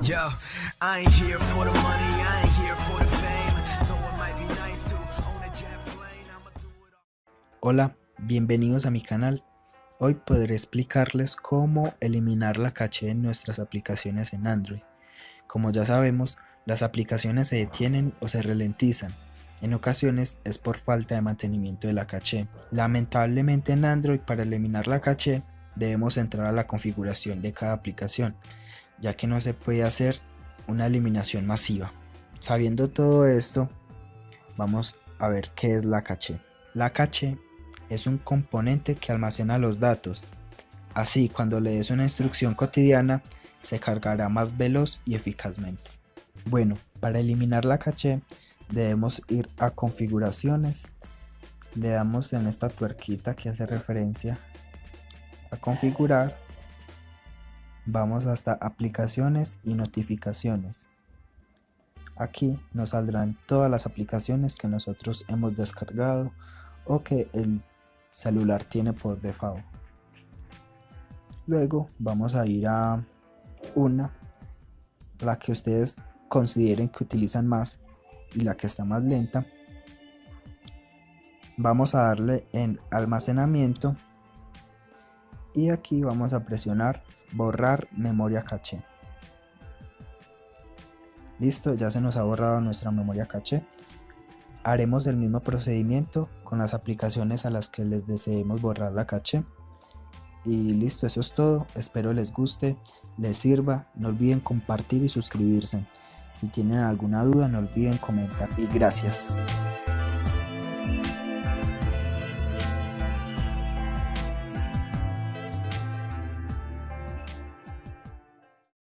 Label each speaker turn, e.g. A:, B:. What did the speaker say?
A: Yo, here for the money, here for the fame. Might be nice to a jet plane.
B: Hola, bienvenidos a mi canal. Hoy podré explicarles cómo eliminar la caché en nuestras aplicaciones en Android. Como ya sabemos, las aplicaciones se detienen o se ralentizan. En ocasiones es por falta de mantenimiento de la caché. Lamentablemente en Android para eliminar la caché debemos entrar a la configuración de cada aplicación ya que no se puede hacer una eliminación masiva. Sabiendo todo esto, vamos a ver qué es la caché. La caché es un componente que almacena los datos. Así, cuando le des una instrucción cotidiana, se cargará más veloz y eficazmente. Bueno, para eliminar la caché, debemos ir a configuraciones. Le damos en esta tuerquita que hace referencia a configurar Vamos hasta aplicaciones y notificaciones. Aquí nos saldrán todas las aplicaciones que nosotros hemos descargado o que el celular tiene por default. Luego vamos a ir a una, la que ustedes consideren que utilizan más y la que está más lenta. Vamos a darle en almacenamiento y aquí vamos a presionar borrar memoria caché. Listo ya se nos ha borrado nuestra memoria caché. Haremos el mismo procedimiento con las aplicaciones a las que les deseemos borrar la caché. Y listo eso es todo. Espero les guste les sirva. No olviden compartir y suscribirse. Si tienen alguna duda no olviden comentar. Y gracias